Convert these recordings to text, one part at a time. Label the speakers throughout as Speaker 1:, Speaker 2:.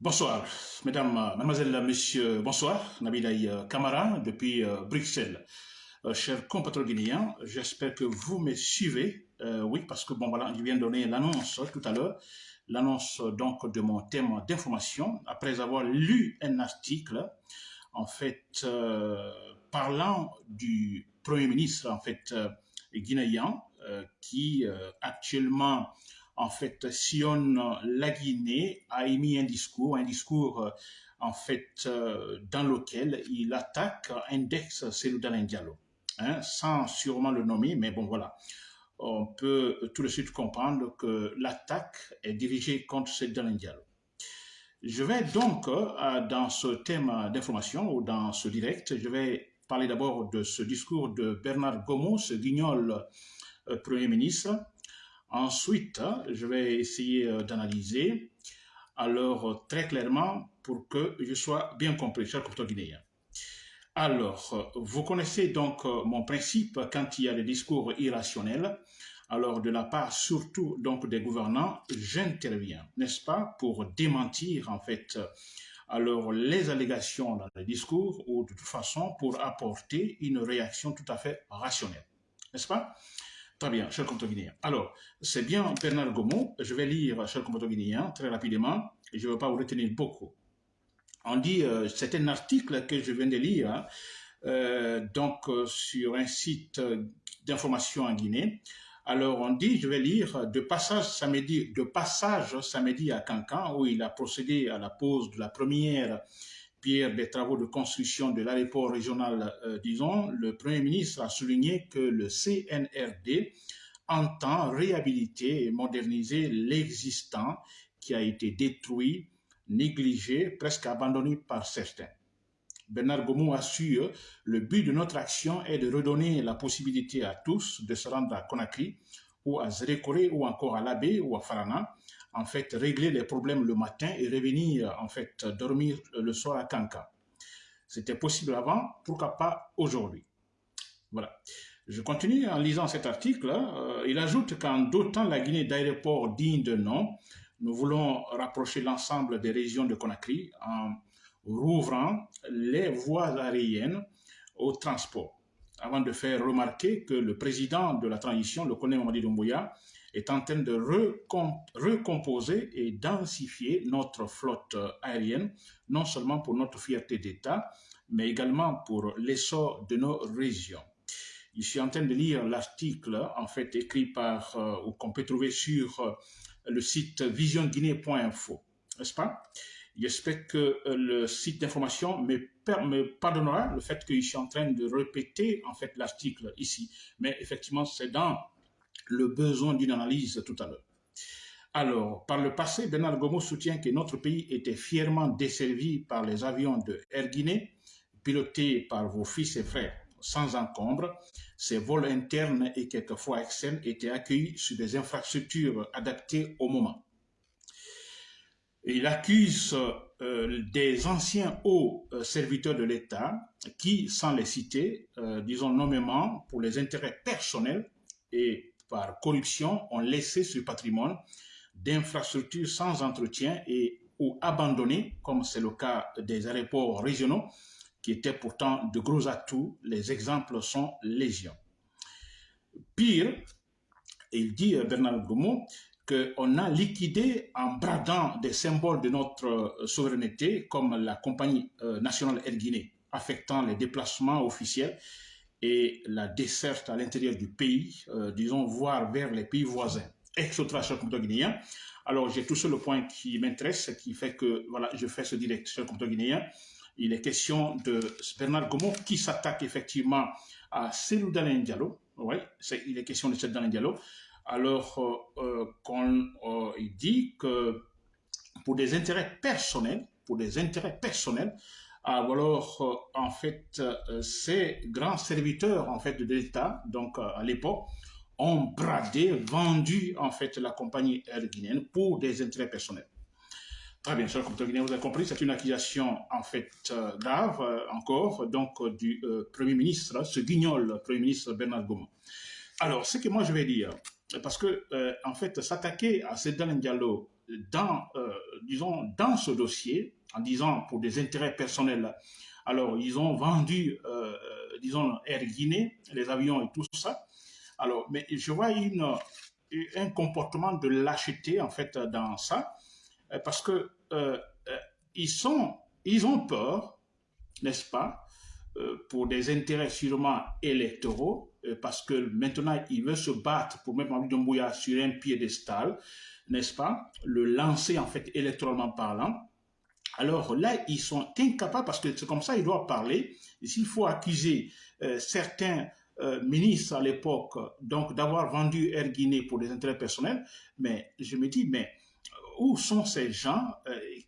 Speaker 1: Bonsoir, mesdames, mademoiselles, messieurs, bonsoir. Nabilaï Kamara depuis euh, Bruxelles. Euh, chers compatriotes guinéens, j'espère que vous me suivez. Euh, oui, parce que bon voilà, je viens de donner l'annonce tout à l'heure, l'annonce donc de mon thème d'information après avoir lu un article en fait parlant du premier ministre en fait guinéen qui actuellement en fait, sillonne la Guinée, a émis un discours, un discours, euh, en fait, euh, dans lequel il attaque Index Seloudalin Diallo, hein, sans sûrement le nommer, mais bon, voilà. On peut tout de suite comprendre que l'attaque est dirigée contre Seloudalin Diallo. Je vais donc, euh, dans ce thème d'information ou dans ce direct, je vais parler d'abord de ce discours de Bernard Gomont, ce guignol Premier ministre, Ensuite, je vais essayer euh, d'analyser alors euh, très clairement pour que je sois bien compris, cher compteur guinéen. Alors, euh, vous connaissez donc mon principe quand il y a des discours irrationnels. Alors, de la part surtout donc des gouvernants, j'interviens, n'est-ce pas, pour démentir en fait alors les allégations dans les discours ou de toute façon pour apporter une réaction tout à fait rationnelle, n'est-ce pas? Très bien, cher compte guinéen. Alors, c'est bien Bernard Gomont. Je vais lire, cher compte guinéen, très rapidement, je ne vais pas vous retenir beaucoup. On dit, euh, c'est un article que je viens de lire, hein, euh, donc euh, sur un site d'information en Guinée. Alors, on dit, je vais lire, de passage samedi, de passage samedi à Cancan, où il a procédé à la pose de la première pierre des travaux de construction de l'aéroport régional, euh, disons, le Premier ministre a souligné que le CNRD entend réhabiliter et moderniser l'existant qui a été détruit, négligé, presque abandonné par certains. Bernard Gomou assure le but de notre action est de redonner la possibilité à tous de se rendre à Conakry ou à Zérékoré ou encore à Labé ou à Farana en fait, régler les problèmes le matin et revenir, en fait, dormir le soir à Kanka. C'était possible avant, pourquoi pas aujourd'hui Voilà. Je continue en lisant cet article. Euh, il ajoute qu'en dotant la Guinée d'aéroports dignes de nom, nous voulons rapprocher l'ensemble des régions de Conakry en rouvrant les voies aériennes au transport. Avant de faire remarquer que le président de la transition, le colonel Mamadi Doumbouya, est en train de recomposer et densifier notre flotte aérienne, non seulement pour notre fierté d'État, mais également pour l'essor de nos régions. Je suis en train de lire l'article, en fait, écrit par, euh, ou qu'on peut trouver sur euh, le site visionguinée.info, n'est-ce pas? J'espère que euh, le site d'information me, me, pardonnera le fait que je suis en train de répéter, en fait, l'article ici. Mais effectivement, c'est dans le besoin d'une analyse tout à l'heure. Alors, par le passé, Bernard Gomo soutient que notre pays était fièrement desservi par les avions de Air Guinée, pilotés par vos fils et frères sans encombre. Ces vols internes et quelquefois externes étaient accueillis sur des infrastructures adaptées au moment. Il accuse euh, des anciens hauts euh, serviteurs de l'État qui, sans les citer, euh, disons nommément pour les intérêts personnels et par corruption ont laissé ce patrimoine d'infrastructures sans entretien et ou abandonnées, comme c'est le cas des aéroports régionaux, qui étaient pourtant de gros atouts. Les exemples sont légion. Pire, il dit euh, Bernard Goumont qu'on a liquidé en bradant des symboles de notre euh, souveraineté, comme la compagnie euh, nationale Air Guinée, affectant les déplacements officiels et la desserte à l'intérieur du pays, euh, disons, voire vers les pays voisins, extra-cher guinéen. Alors, j'ai tout seul le point qui m'intéresse, qui fait que, voilà, je fais ce direct sur le guinéen. Il est question de Bernard Gomo qui s'attaque effectivement à Selou Diallo. Oui, il est question de Selou Diallo. Alors, euh, euh, il dit que pour des intérêts personnels, pour des intérêts personnels, alors euh, en fait euh, ces grands serviteurs en fait de l'État, donc euh, à l'époque, ont bradé, vendu en fait la compagnie aérienne guinéenne pour des intérêts personnels. Très bien, cher compteur guinéen, vous avez compris, c'est une accusation en fait grave encore, donc du Premier ministre, ce guignol Premier ministre Bernard Goumont. Alors, ce que moi je vais dire, parce que en fait, s'attaquer à Sedan Diallo dans, disons, dans ce dossier, en disant pour des intérêts personnels, alors ils ont vendu, disons, Air Guinée, les avions et tout ça. Alors, mais je vois une, un comportement de lâcheté, en fait, dans ça, parce que ils, sont, ils ont peur, n'est-ce pas, euh, pour des intérêts sûrement électoraux, euh, parce que maintenant, il veut se battre pour mettre Mamadou Doumbouya sur un piédestal, n'est-ce pas, le lancer en fait électoralement parlant. Alors là, ils sont incapables, parce que c'est comme ça, ils doivent parler. S'il faut accuser euh, certains ministres à l'époque, donc d'avoir vendu Air Guinée pour des intérêts personnels, mais je me dis, mais où sont ces gens?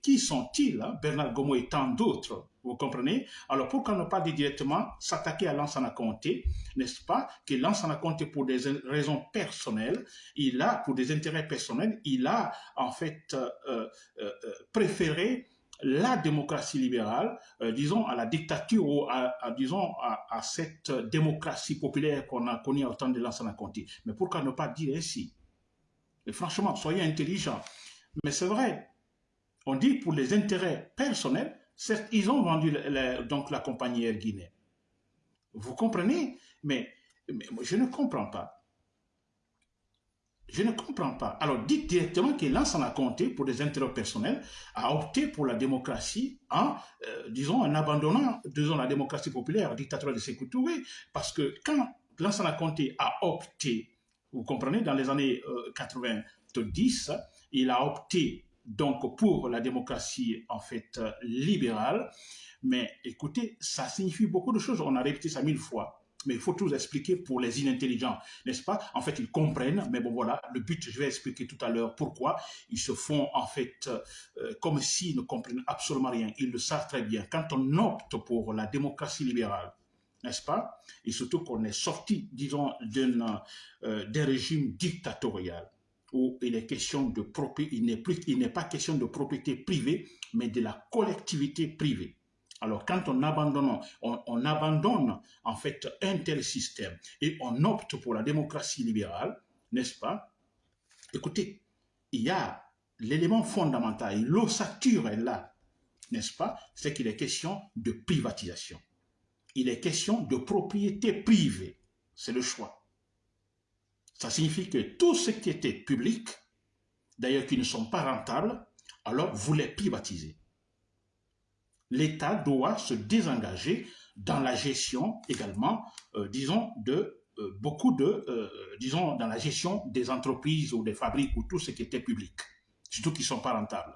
Speaker 1: Qui sont-ils hein? Bernard Gomo et tant d'autres vous comprenez? Alors pourquoi ne pas dire directement s'attaquer à Lansana Conté, n'est-ce pas? Que Lansana Conté, pour des raisons personnelles, il a, pour des intérêts personnels, il a en fait euh, euh, euh, préféré la démocratie libérale, disons, à la dictature ou à, disons, à, cette démocratie populaire qu'on a connue au temps de Lansana Conté. Mais pourquoi ne pas dire ainsi? Et franchement, soyez intelligents. Mais c'est vrai, on dit pour les intérêts personnels, Certes, ils ont vendu la, donc la compagnie Air Guinée. Vous comprenez? Mais, je ne comprends pas. Je ne comprends pas. Alors, dites directement que l'ensemble a compté pour des intérêts personnels, a opté pour la démocratie en, euh, disons, en abandonnant, disons, la démocratie populaire, dictature de Sékou parce que quand l'ensemble a compté a opté, vous comprenez, dans les années 90, euh, il a opté donc pour la démocratie en fait euh, libérale. Mais écoutez, ça signifie beaucoup de choses. On a répété ça mille fois. Mais il faut tout expliquer pour les inintelligents, n'est-ce pas? En fait, ils comprennent, mais bon voilà, le but, je vais expliquer tout à l'heure pourquoi. Ils se font en fait euh, comme s'ils ne comprennent absolument rien. Ils le savent très bien. Quand on opte pour la démocratie libérale, n'est-ce pas? Et surtout qu'on est sorti, disons, d'un euh, régime dictatorial où il est question de propriété, il n'est pas question de propriété privée, mais de la collectivité privée. Alors, quand on abandonne, on, abandonne en fait un tel système et on opte pour la démocratie libérale, n'est-ce pas? Écoutez, il y a l'élément fondamental, l'ossature est là, n'est-ce pas? C'est qu'il est question de privatisation. Il est question de propriété privée. C'est le choix. Ça signifie que tout ce qui était public, d'ailleurs qui ne sont pas rentables, alors vous les privatisez. L'État doit se désengager dans la gestion également, euh, disons, de euh, beaucoup de, euh, disons, dans la gestion des entreprises ou des fabriques ou tout ce qui était public, surtout qui ne sont pas rentables.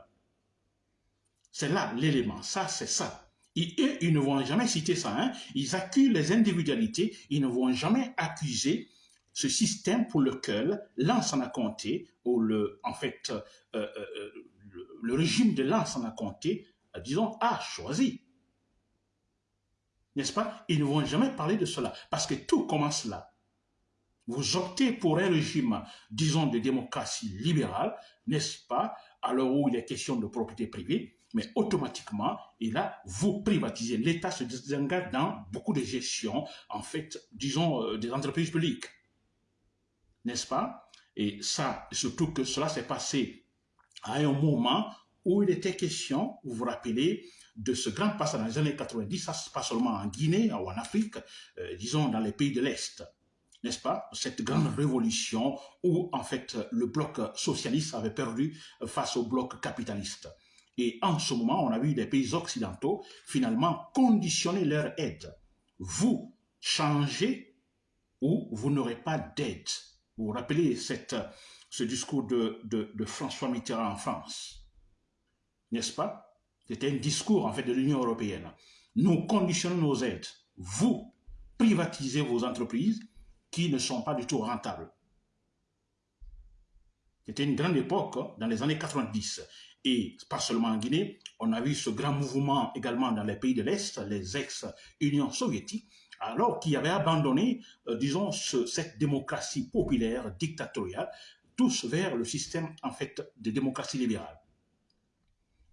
Speaker 1: C'est là l'élément, ça c'est ça. Et eux, ils ne vont jamais citer ça, hein. ils accusent les individualités, ils ne vont jamais accuser ce système pour lequel a compté, ou le, en fait, euh, euh, euh, le, régime de a compté, disons, a choisi. N'est-ce pas? Ils ne vont jamais parler de cela, parce que tout commence là. Vous optez pour un régime, disons, de démocratie libérale, n'est-ce pas? Alors où il est question de propriété privée, mais automatiquement, et là, vous privatisez. L'État se désengage dans beaucoup de gestions, en fait, disons, des entreprises publiques n'est-ce pas? Et ça, surtout que cela s'est passé à un moment où il était question, vous vous rappelez, de ce grand passage dans les années 90, ça passe seulement en Guinée ou en Afrique, euh, disons dans les pays de l'Est, n'est-ce pas? Cette grande révolution où, en fait, le bloc socialiste avait perdu face au bloc capitaliste. Et en ce moment, on a vu des pays occidentaux finalement conditionner leur aide. Vous changez ou vous n'aurez pas d'aide. Vous vous rappelez ce discours de, de, François Mitterrand en France, n'est-ce pas? C'était un discours en fait de l'Union européenne. Nous conditionnons nos aides. Vous privatisez vos entreprises qui ne sont pas du tout rentables. C'était une grande époque hein, dans les années 90. Et pas seulement en Guinée, on a vu ce grand mouvement également dans les pays de l'Est, les ex-Unions soviétiques, alors qui avaient abandonné, euh, disons, cette démocratie populaire, dictatoriale, tous vers le système, en fait, de démocratie libérale.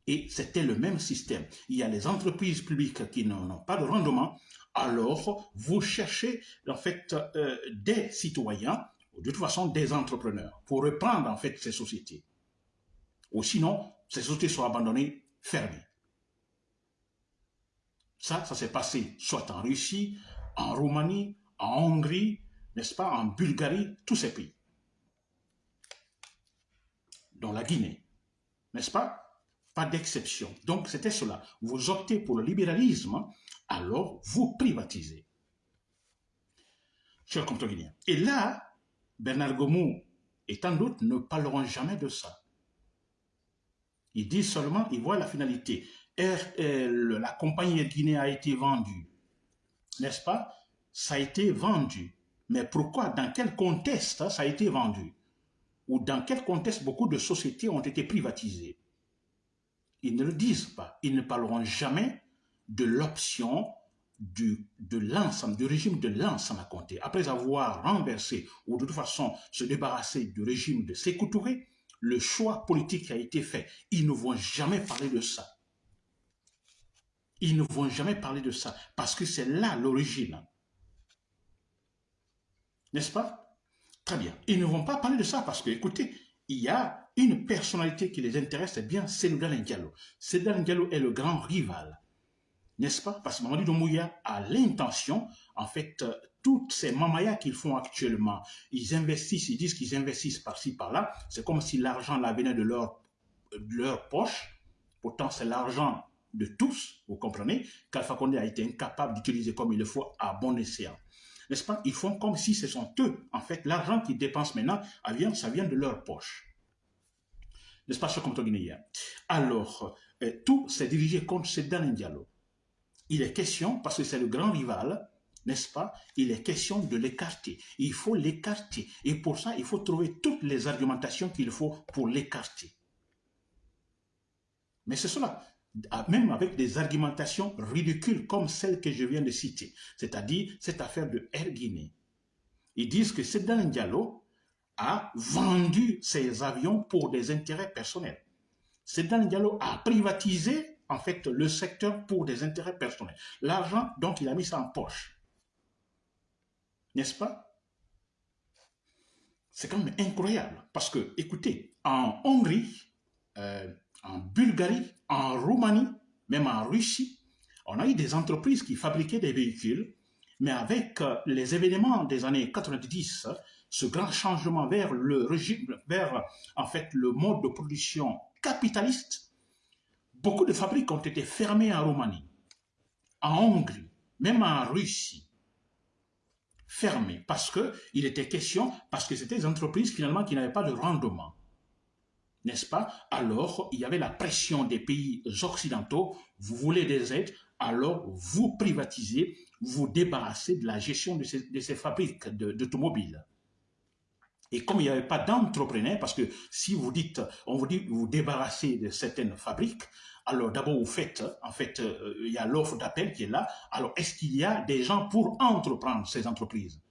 Speaker 1: Et c'était le même système. Il y a les entreprises publiques qui n'ont pas de rendement, alors vous cherchez, en fait, euh, des citoyens, ou de toute façon des entrepreneurs, pour reprendre, en fait, ces sociétés. Ou sinon, ces sociétés sont abandonnées, fermées. Ça, ça s'est passé soit en Russie, en Roumanie, en Hongrie, n'est-ce pas, en Bulgarie, tous ces pays. Dans la Guinée, n'est-ce pas? Pas d'exception. Donc, c'était cela. Vous optez pour le libéralisme, alors vous privatisez. Chers compatriotes Et là, Bernard Gomou et tant d'autres ne parleront jamais de ça. Ils disent seulement, ils voient la finalité. la compagnie Guinée a été vendue, n'est-ce pas? Ça a été vendu. Mais pourquoi? Dans quel contexte ça a été vendu? Ou dans quel contexte beaucoup de sociétés ont été privatisées? Ils ne le disent pas. Ils ne parleront jamais de l'option de l'ensemble, du régime de l'ensemble à compter. Après avoir renversé ou de toute façon se débarrasser du régime de Sékou Touré, le choix politique a été fait. Ils ne vont jamais parler de ça. Ils ne vont jamais parler de ça parce que c'est là l'origine. N'est-ce pas? Très bien. Ils ne vont pas parler de ça parce que, écoutez, il y a une personnalité qui les intéresse, c'est bien Sénégal Ndiallo. Sénégal Ndiallo est le grand rival n'est-ce pas? Parce que Mamadou Doumbouya a l'intention, en fait, euh, toutes ces mamayas qu'ils font actuellement, ils investissent, ils disent qu'ils investissent par-ci, par-là, c'est comme si l'argent là venait de leur poche, pourtant c'est l'argent de tous, vous comprenez, qu'Alpha Condé a été incapable d'utiliser comme il le faut à bon escient. N'est-ce pas? Ils font comme si ce sont eux, en fait, l'argent qu'ils dépensent maintenant, ça vient de leur poche. N'est-ce pas, cher guinéen? Alors, euh, tout s'est dirigé contre ce dernier dialogue il est question, parce que c'est le grand rival, n'est-ce pas? Il est question de l'écarter. Il faut l'écarter. Et pour ça, il faut trouver toutes les argumentations qu'il faut pour l'écarter. Mais c'est cela. Même avec des argumentations ridicules comme celles que je viens de citer. C'est-à-dire cette affaire de Air Guinée. Ils disent que Sedan Diallo a vendu ses avions pour des intérêts personnels. Sedan Diallo a privatisé en fait le secteur pour des intérêts personnels. L'argent, donc, il a mis ça en poche. N'est-ce pas? C'est quand même incroyable. Parce que, écoutez, en Hongrie, euh, en Bulgarie, en Roumanie, même en Russie, on a eu des entreprises qui fabriquaient des véhicules, mais avec euh, les événements des années 90, ce grand changement vers le régime, vers en fait le mode de production capitaliste, Beaucoup de fabriques ont été fermées en Roumanie, en Hongrie, même en Russie. Fermées parce qu'il était question, parce que c'était des entreprises finalement qui n'avaient pas de rendement. N'est-ce pas? Alors, il y avait la pression des pays occidentaux, vous voulez des aides, alors vous privatisez, vous débarrassez de la gestion de ces, fabriques d'automobiles. Et comme il n'y avait pas d'entrepreneurs, parce que si vous dites, on vous dit vous débarrassez de certaines fabriques, alors d'abord vous faites, en fait, euh, il y a l'offre d'appel qui est là. Alors est-ce qu'il y a des gens pour entreprendre ces entreprises?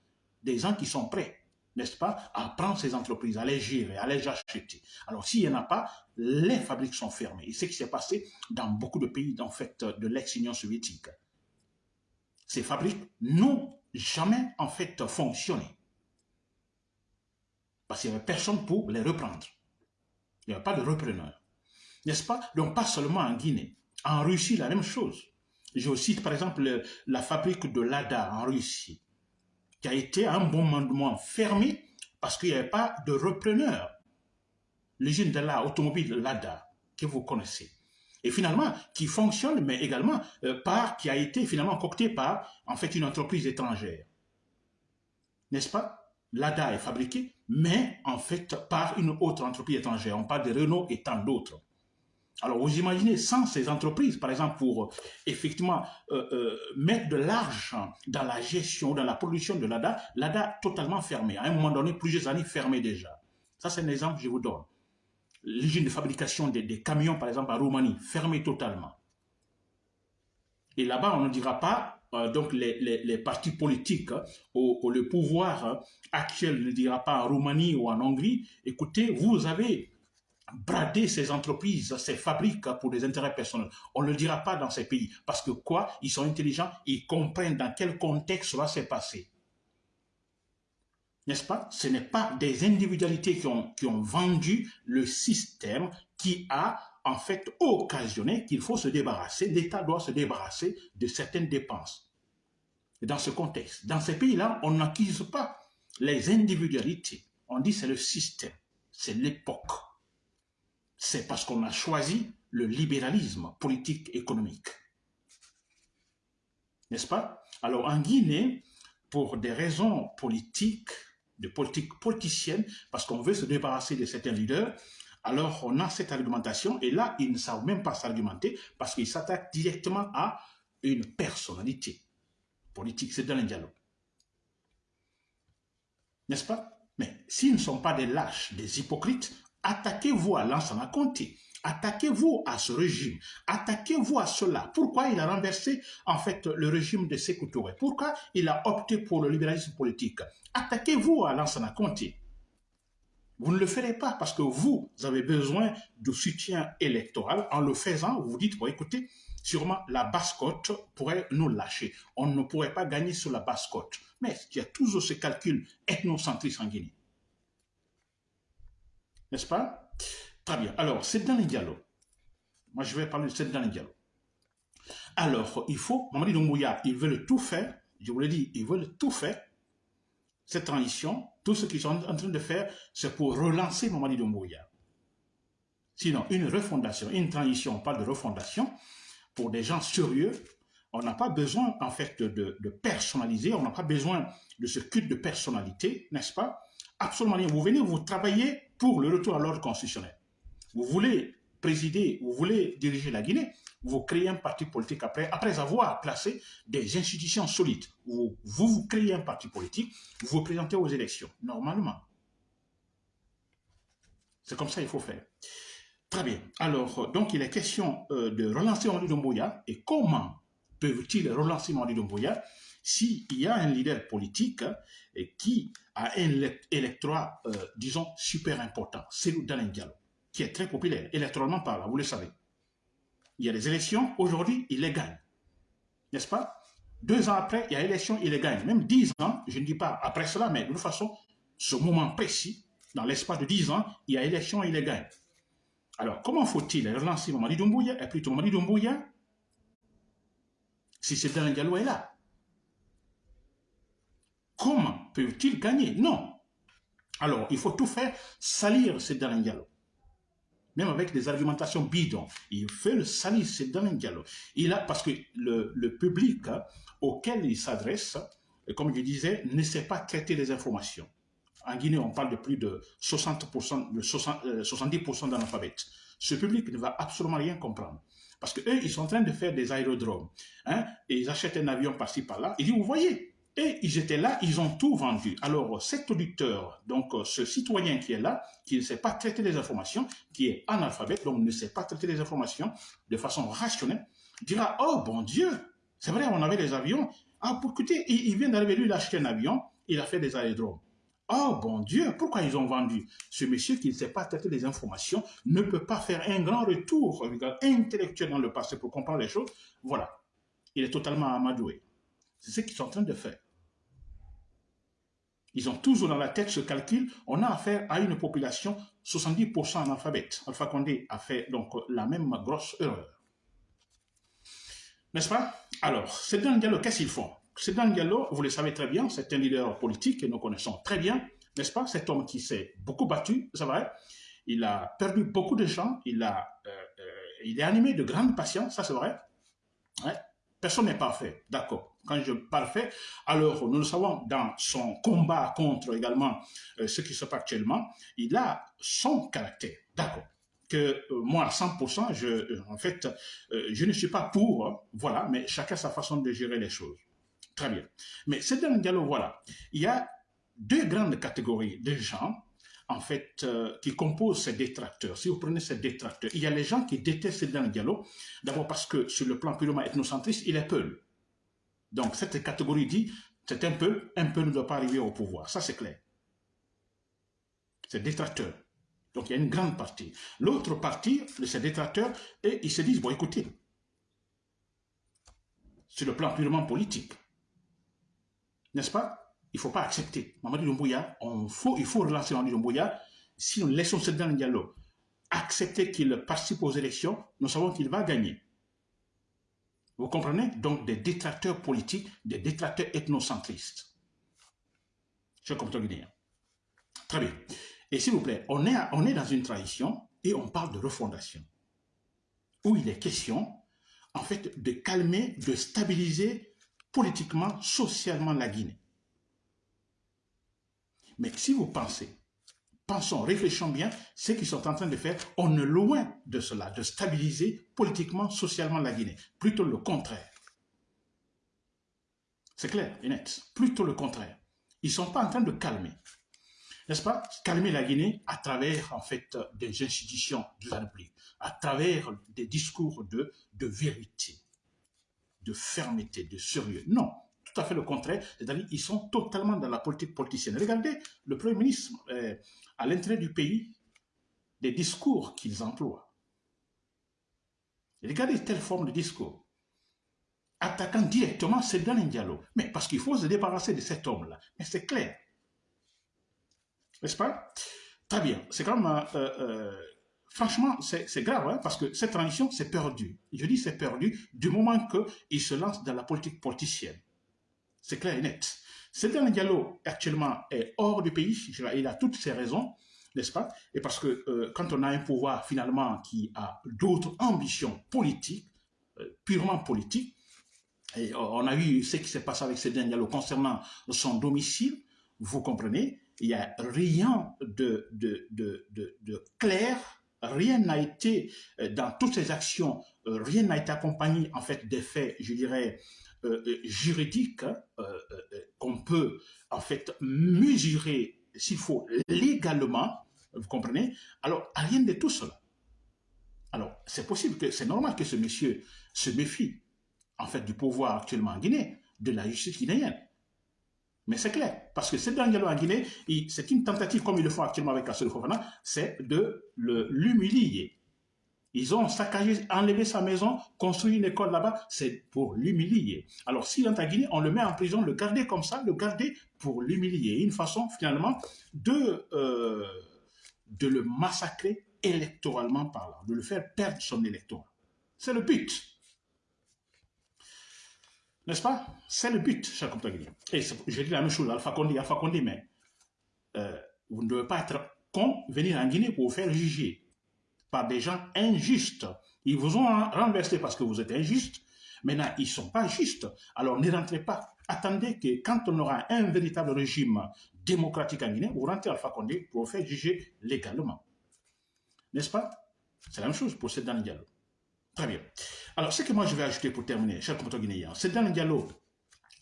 Speaker 1: Des gens qui sont prêts, n'est-ce pas, à prendre ces entreprises, à les gérer, à les acheter. Alors s'il n'y en a pas, les fabriques sont fermées. Et c'est ce qui s'est passé dans beaucoup de pays, en fait, de l'ex-Union soviétique. Ces fabriques n'ont jamais, en fait, fonctionné. Parce qu'il n'y avait personne pour les reprendre. Il n'y avait pas de repreneur. N'est-ce pas? Donc pas seulement en Guinée. En Russie, la même chose. Je cite par exemple la fabrique de Lada en Russie, qui a été à un bon moment fermée parce qu'il n'y avait pas de repreneur. L'usine de la automobile Lada, que vous connaissez. Et finalement, qui fonctionne, mais également euh, qui a été finalement coctée par, en fait, une entreprise étrangère. N'est-ce pas? L'ADA est fabriqué, mais en fait par une autre entreprise étrangère. On parle de Renault et tant d'autres. Alors vous imaginez, sans ces entreprises, par exemple, pour effectivement euh, euh, mettre de l'argent dans la gestion, dans la production de l'ADA, l'ADA totalement fermée. À un moment donné, plusieurs années fermées déjà. Ça, c'est un exemple que je vous donne. L'usine de fabrication des, camions, par exemple, à Roumanie, fermée totalement. Et là-bas, on ne dira pas euh, donc les, partis politiques hein, ou, le pouvoir hein, actuel ne dira pas en Roumanie ou en Hongrie, écoutez, vous avez bradé ces entreprises, ces fabriques pour des intérêts personnels. On ne le dira pas dans ces pays. Parce que quoi? Ils sont intelligents, ils comprennent dans quel contexte cela s'est passé. N'est-ce pas? Ce n'est pas des individualités qui ont, qui ont vendu le système qui a en fait occasionné qu'il faut se débarrasser, l'État doit se débarrasser de certaines dépenses. Dans ce contexte, dans ces pays-là, on n'accuse pas les individualités. On dit c'est le système, c'est l'époque. C'est parce qu'on a choisi le libéralisme politique économique. N'est-ce pas? Alors en Guinée, pour des raisons politiques, de politique politicienne, parce qu'on veut se débarrasser de certains leaders, alors on a cette argumentation, et là, ils ne savent même pas s'argumenter, parce qu'ils s'attaquent directement à une personnalité politique, c'est dans le dialogue. N'est-ce pas? Mais s'ils ne sont pas des lâches, des hypocrites, attaquez-vous à Lansana Conté, attaquez-vous à ce régime, attaquez-vous à cela. Pourquoi il a renversé en fait le régime de Sékou Touré? Pourquoi il a opté pour le libéralisme politique? Attaquez-vous à Lansana Conté. Vous ne le ferez pas parce que vous avez besoin de soutien électoral. En le faisant, vous dites, bon, écoutez, sûrement la basse-côte pourrait nous lâcher. On ne pourrait pas gagner sur la basse-côte. Mais il y a toujours ce calcul ethnocentristes en Guinée? N'est-ce pas? Très bien. Alors, c'est dans les dialogues. Moi, je vais parler de c'est dans les dialogues. Alors, il faut, Mamadi Doumbouya, ils veulent tout faire, je vous l'ai dit, ils veulent tout faire, cette transition, tout ce qu'ils sont en train de faire, c'est pour relancer Mamadi Doumbouya. Sinon, une refondation, une transition, on parle de refondation, pour des gens sérieux, on n'a pas besoin, en fait, de, de personnaliser, on n'a pas besoin de ce culte de personnalité, n'est-ce pas? Absolument rien. Vous venez, vous travaillez pour le retour à l'ordre constitutionnel. Vous voulez présider, vous voulez diriger la Guinée, vous créez un parti politique après, après avoir placé des institutions solides. Vous, vous, créez un parti politique, vous vous présentez aux élections, normalement. C'est comme ça qu'il faut faire. Très bien. Alors, donc, il est question euh, de relancer Mali Doumbouya. Et comment peuvent-ils relancer Mali Doumbouya s'il y a un leader politique qui a un électorat, euh, disons, super important, c'est Dalin Diallo, qui est très populaire, électoralement parlant, vous le savez. Il y a des élections, aujourd'hui, il les gagne. N'est-ce pas? Deux ans après, il y a élection, il les gagne. Même dix ans, je ne dis pas après cela, mais de toute façon, ce moment précis, dans l'espace de dix ans, il y a élection, il les gagne. Alors, comment faut-il relancer Mamadi Doumbouya, et plutôt Mamadi Doumbouya, si c'est Diallo est là? Comment peut-il gagner? Non. Alors, il faut tout faire salir Sedan Diallo. Même avec des argumentations bidons. Il fait le salir Sedan Diallo. Il a, parce que le, public hein, auquel il s'adresse, comme je disais, ne sait pas traiter les informations. En Guinée, on parle de plus de 60%, de 70% euh, d'analphabètes. Ce public ne va absolument rien comprendre. Parce qu'eux, ils sont en train de faire des aérodromes. Hein, et ils achètent un avion par-ci, par-là. Ils disent, vous voyez, et ils étaient là, ils ont tout vendu. Alors, cet auditeur, donc ce citoyen qui est là, qui ne sait pas traiter les informations, qui est analphabète, donc ne sait pas traiter les informations de façon rationnelle, dira, oh bon Dieu, c'est vrai, on avait des avions. Ah, pour écoutez, il, vient d'arriver, lui, il a acheté un avion, il a fait des aérodromes. Oh bon Dieu, pourquoi ils ont vendu? Ce monsieur qui ne sait pas traiter les informations ne peut pas faire un grand retour intellectuel dans le passé pour comprendre les choses. Voilà, il est totalement amadoué. C'est ce qu'ils sont en train de faire. Ils ont toujours dans la tête ce calcul. On a affaire à une population 70% analphabète. Alpha Condé a fait donc la même grosse erreur. N'est-ce pas? Alors, c'est dans le dialogue, qu'est-ce qu'ils font? Le dialogue, vous le savez très bien, c'est un leader politique que nous connaissons très bien, n'est-ce pas? Cet homme qui s'est beaucoup battu, c'est vrai. Il a perdu beaucoup de gens, il, a, euh, euh, il est animé de grande patience, ça c'est vrai. Personne n'est parfait, d'accord. Quand je parfait, alors nous le savons dans son combat contre également euh, ce qui se passe actuellement, il a son caractère, d'accord. Que euh, moi, à 100%, je, euh, en fait, je ne suis pas pour, voilà, mais chacun sa façon de gérer les choses. Très bien. Mais c'est dans le dialogue, voilà. Il y a deux grandes catégories de gens en fait, euh, qui composent ces détracteurs. Si vous prenez ces détracteurs, il y a les gens qui détestent le dialogue, d'abord parce que sur le plan purement ethnocentriste, il est peu. Donc cette catégorie dit, c'est un peu, un peu ne doit pas arriver au pouvoir. Ça c'est clair. C'est détracteurs. Donc il y a une grande partie. L'autre partie de ces détracteurs, et ils se disent, bon écoutez, sur le plan purement politique, n'est-ce pas? Il ne faut pas accepter. Mamadou Doumbouya, il faut relancer Mamadou Doumbouya. Si nous laissons Sedan Diallo accepter qu'il participe aux élections, nous savons qu'il va gagner. Vous comprenez? Donc des détracteurs politiques, des détracteurs ethnocentristes. Je comprends bien. Très bien. Et s'il vous plaît, on est, on est dans une tradition et on parle de refondation, où il est question, en fait, de calmer, de stabiliser politiquement, socialement la Guinée. Mais si vous pensez, pensons, réfléchissons bien, ce qu'ils sont en train de faire, on est loin de cela, de stabiliser politiquement, socialement la Guinée. Plutôt le contraire. C'est clair et net. Plutôt le contraire. Ils ne sont pas en train de calmer. N'est-ce pas? Calmer la Guinée à travers, en fait, des institutions de la République, à travers des discours de vérité, de fermeté, de sérieux. Non, tout à fait le contraire, c'est-à-dire qu'ils sont totalement dans la politique politicienne. Regardez le Premier ministre, euh, à l'intérêt du pays, les discours qu'ils emploient. Regardez telle forme de discours. Attaquant directement un Diallo. Mais parce qu'il faut se débarrasser de cet homme-là. Mais c'est clair. N'est-ce pas? Très bien. C'est quand même... Euh, euh, franchement, c'est grave, hein, parce que cette transition, c'est perdu. Je dis c'est perdu du moment qu'il se lance dans la politique politicienne. C'est clair et net. Cédric Diallo, actuellement, est hors du pays. Il a toutes ses raisons, n'est-ce pas? Et parce que euh, quand on a un pouvoir, finalement, qui a d'autres ambitions politiques, euh, purement politiques, et on a vu ce qui s'est passé avec Cédric Diallo concernant son domicile, vous comprenez, il n'y a rien de, de, de, de clair, rien n'a été, euh, dans toutes ces actions, rien n'a été accompagné, en fait, des faits, je dirais, euh, euh, juridique hein, euh, qu'on peut en fait mesurer s'il faut légalement, vous comprenez? Alors, rien de tout cela. Alors, c'est possible que, c'est normal que ce monsieur se méfie, en fait, du pouvoir actuellement en Guinée, de la justice guinéenne. Mais c'est clair, parce que c'est Diallo en Guinée, c'est une tentative, comme ils le font actuellement avec Assou Fofana, c'est de l'humilier. Ils ont saccagé, enlevé sa maison, construit une école là-bas, c'est pour l'humilier. Alors s'il est en Guinée, on le met en prison, le garder comme ça, le garder pour l'humilier. Une façon finalement de, euh, de le massacrer électoralement parlant, de le faire perdre son électorat. C'est le but. N'est-ce pas? C'est le but, cher compatriotes. Et je dis la même chose, Alpha Condé, Alpha Condé, mais euh, vous ne devez pas être con, venir en Guinée pour vous faire juger par des gens injustes. Ils vous ont renversé parce que vous êtes injuste. Maintenant, ils ne sont pas justes. Alors, ne rentrez pas. Attendez que quand on aura un véritable régime démocratique en Guinée, vous rentrez à Alpha Condé pour faire juger légalement. N'est-ce pas? C'est la même chose pour Sedan Diallo. Très bien. Alors, ce que moi je vais ajouter pour terminer, cher compatriotes guinéens, Sedan Diallo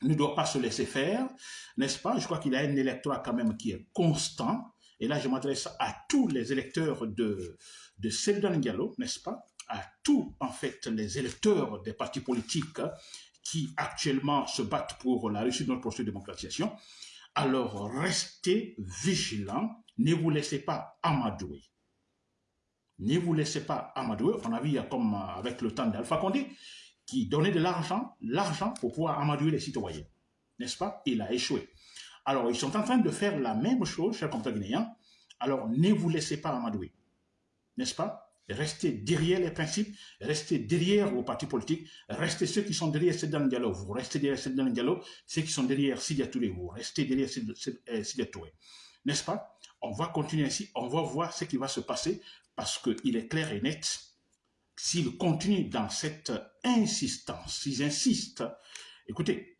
Speaker 1: ne doit pas se laisser faire, n'est-ce pas? Je crois qu'il a un électorat quand même qui est constant. Et là, je m'adresse à tous les électeurs de, de Seldon Diallo, n'est-ce pas, à tous, en fait, les électeurs des partis politiques qui actuellement se battent pour la réussite de notre processus de démocratisation, alors restez vigilants, ne vous laissez pas amadouer. Ne vous laissez pas amadouer. On a comme avec le temps d'Alpha Condé, qui donnait de l'argent, l'argent pour pouvoir amadouer les citoyens. N'est-ce pas? Il a échoué. Alors, ils sont en train de faire la même chose, chers compatriotes guinéens. Alors, ne vous laissez pas amadouer n'est-ce pas? Restez derrière les principes, restez derrière vos partis politiques, restez ceux qui sont derrière Sedan Diallo, vous restez derrière Sedan Diallo, ceux qui sont derrière Sidia Touré, vous restez derrière euh, Sidia Touré. N'est-ce pas? On va continuer ainsi, on va voir ce qui va se passer parce qu'il est clair et net. S'ils continuent dans cette insistance, s'ils insistent, écoutez,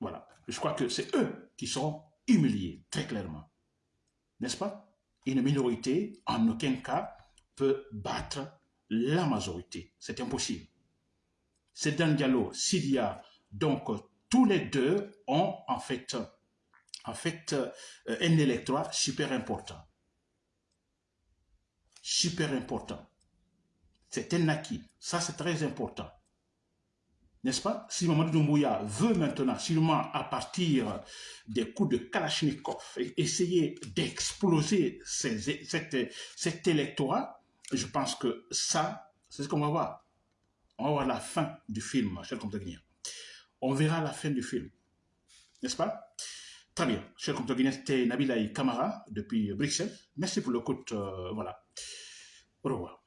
Speaker 1: voilà, je crois que c'est eux qui seront humiliés, très clairement. N'est-ce pas? Une minorité, en aucun cas, peut battre la majorité. C'est impossible. C'est un dialogue. S'il y a donc tous les deux ont en fait, en fait euh, un électorat super important. Super important. C'est un acquis. Ça, c'est très important n'est-ce pas? Si Mamadou Doumbouya veut maintenant, sûrement à partir des coups de Kalachnikov, essayer d'exploser cet, électorat, je pense que ça, c'est ce qu'on va voir. On va voir la fin du film, cher compatriotes. On verra la fin du film, n'est-ce pas? Très bien. Cher compatriotes guinéens, c'était Nabilaï Kamara depuis Bruxelles. Merci pour le coup. voilà. Au revoir.